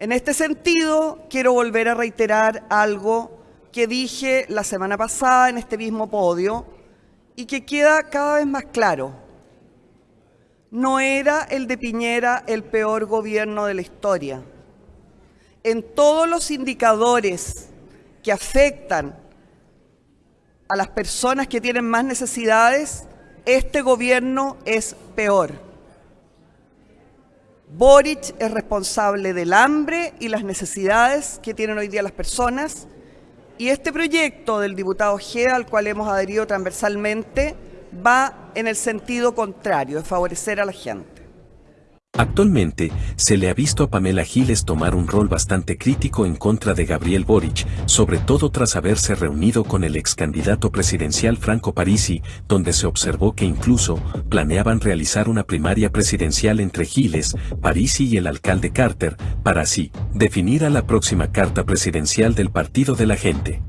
En este sentido, quiero volver a reiterar algo que dije la semana pasada en este mismo podio y que queda cada vez más claro. No era el de Piñera el peor gobierno de la historia. En todos los indicadores que afectan a las personas que tienen más necesidades, este gobierno es peor. Boric es responsable del hambre y las necesidades que tienen hoy día las personas y este proyecto del diputado Ojeda, al cual hemos adherido transversalmente, va en el sentido contrario, de favorecer a la gente. Actualmente, se le ha visto a Pamela Giles tomar un rol bastante crítico en contra de Gabriel Boric, sobre todo tras haberse reunido con el ex candidato presidencial Franco Parisi, donde se observó que incluso planeaban realizar una primaria presidencial entre Giles, Parisi y el alcalde Carter, para así definir a la próxima carta presidencial del Partido de la Gente.